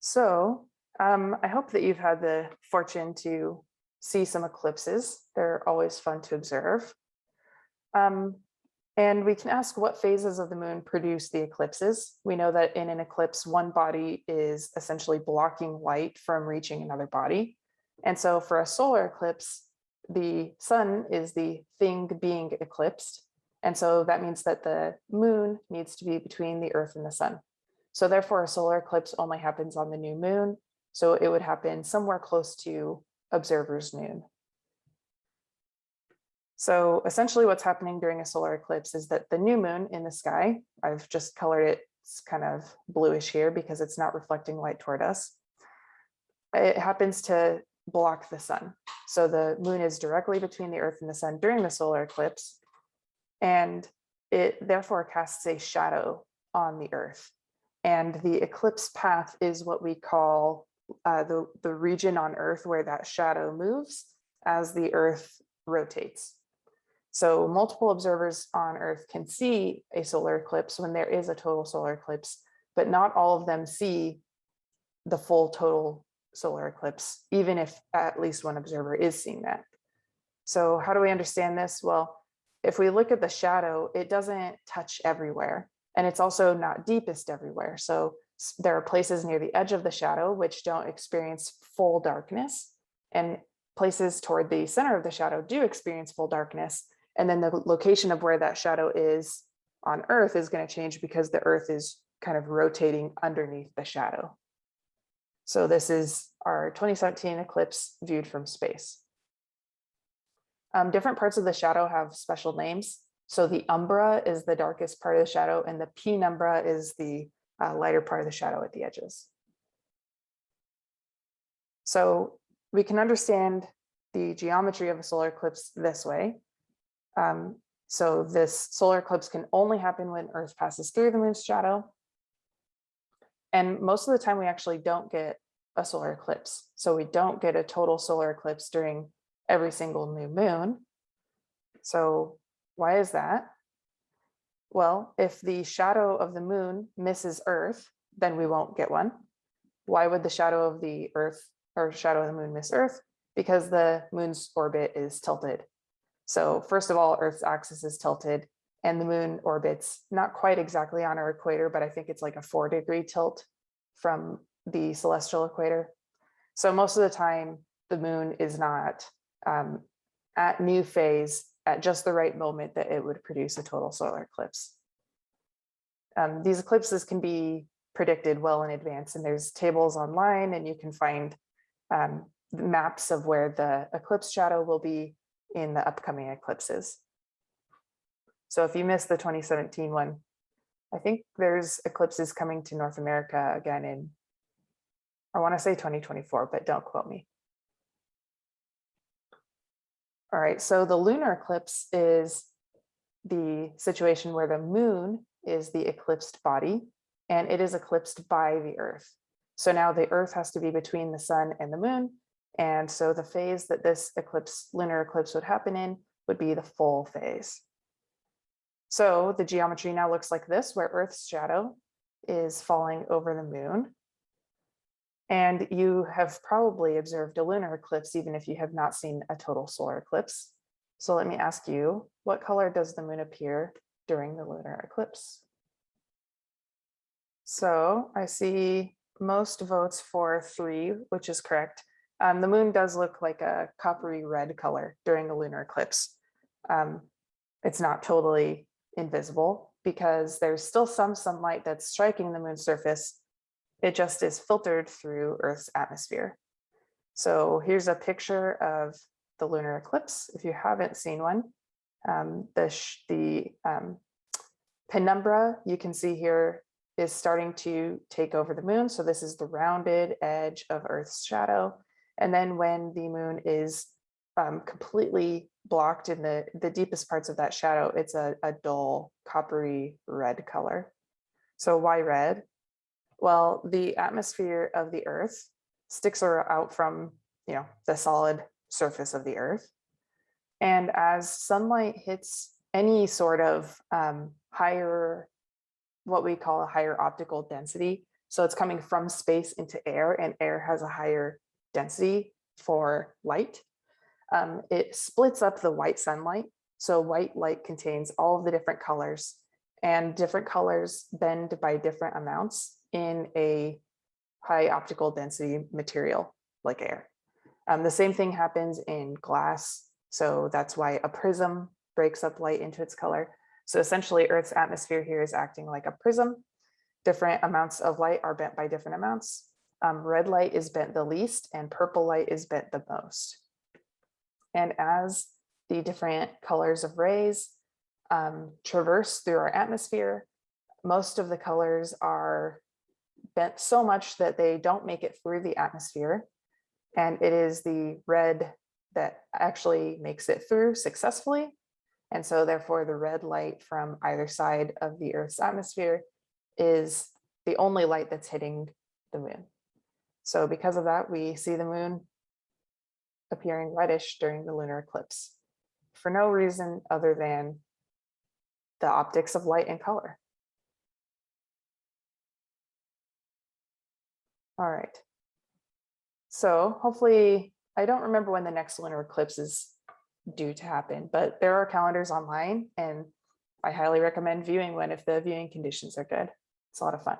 So um, I hope that you've had the fortune to see some eclipses. They're always fun to observe. Um, and we can ask what phases of the moon produce the eclipses. We know that in an eclipse, one body is essentially blocking light from reaching another body. And so for a solar eclipse, the sun is the thing being eclipsed. And so that means that the moon needs to be between the earth and the sun. So therefore a solar eclipse only happens on the new moon. So it would happen somewhere close to observer's noon. So essentially what's happening during a solar eclipse is that the new moon in the sky, I've just colored it kind of bluish here because it's not reflecting light toward us. It happens to block the sun. So the moon is directly between the earth and the sun during the solar eclipse. And it therefore casts a shadow on the earth. And the eclipse path is what we call uh, the, the region on earth where that shadow moves as the earth rotates. So multiple observers on Earth can see a solar eclipse when there is a total solar eclipse, but not all of them see the full total solar eclipse, even if at least one observer is seeing that. So how do we understand this? Well, if we look at the shadow, it doesn't touch everywhere, and it's also not deepest everywhere. So there are places near the edge of the shadow which don't experience full darkness, and places toward the center of the shadow do experience full darkness, and then the location of where that shadow is on Earth is going to change because the Earth is kind of rotating underneath the shadow. So this is our 2017 eclipse viewed from space. Um, different parts of the shadow have special names. So the umbra is the darkest part of the shadow and the penumbra is the uh, lighter part of the shadow at the edges. So we can understand the geometry of a solar eclipse this way. Um, so this solar eclipse can only happen when Earth passes through the moon's shadow. And most of the time we actually don't get a solar eclipse. So we don't get a total solar eclipse during every single new moon. So why is that? Well, if the shadow of the moon misses Earth, then we won't get one. Why would the shadow of the Earth or shadow of the moon miss Earth? Because the moon's orbit is tilted so first of all, Earth's axis is tilted and the moon orbits not quite exactly on our equator, but I think it's like a four degree tilt from the celestial equator. So most of the time, the moon is not um, at new phase at just the right moment that it would produce a total solar eclipse. Um, these eclipses can be predicted well in advance and there's tables online and you can find um, maps of where the eclipse shadow will be in the upcoming eclipses. So if you missed the 2017 one, I think there's eclipses coming to North America again in, I want to say 2024, but don't quote me. All right, so the lunar eclipse is the situation where the moon is the eclipsed body and it is eclipsed by the earth. So now the earth has to be between the sun and the moon and so the phase that this eclipse, lunar eclipse would happen in would be the full phase. So the geometry now looks like this, where Earth's shadow is falling over the moon. And you have probably observed a lunar eclipse, even if you have not seen a total solar eclipse. So let me ask you, what color does the moon appear during the lunar eclipse? So I see most votes for three, which is correct. Um, the moon does look like a coppery red color during a lunar eclipse. Um, it's not totally invisible because there's still some sunlight that's striking the moon's surface. It just is filtered through Earth's atmosphere. So here's a picture of the lunar eclipse. If you haven't seen one, um, the, the um, penumbra you can see here is starting to take over the moon. So this is the rounded edge of Earth's shadow. And then when the moon is um, completely blocked in the, the deepest parts of that shadow, it's a, a dull coppery red color. So why red? Well, the atmosphere of the earth sticks out from you know the solid surface of the earth. And as sunlight hits any sort of um, higher, what we call a higher optical density, So it's coming from space into air and air has a higher density for light. Um, it splits up the white sunlight. So white light contains all of the different colors and different colors bend by different amounts in a high optical density material like air. Um, the same thing happens in glass. So that's why a prism breaks up light into its color. So essentially Earth's atmosphere here is acting like a prism. Different amounts of light are bent by different amounts. Um, red light is bent the least and purple light is bent the most. And as the different colors of rays um, traverse through our atmosphere, most of the colors are bent so much that they don't make it through the atmosphere. And it is the red that actually makes it through successfully. And so therefore the red light from either side of the Earth's atmosphere is the only light that's hitting the moon. So because of that, we see the moon appearing reddish during the lunar eclipse for no reason other than the optics of light and color. All right. So hopefully, I don't remember when the next lunar eclipse is due to happen, but there are calendars online and I highly recommend viewing one if the viewing conditions are good. It's a lot of fun.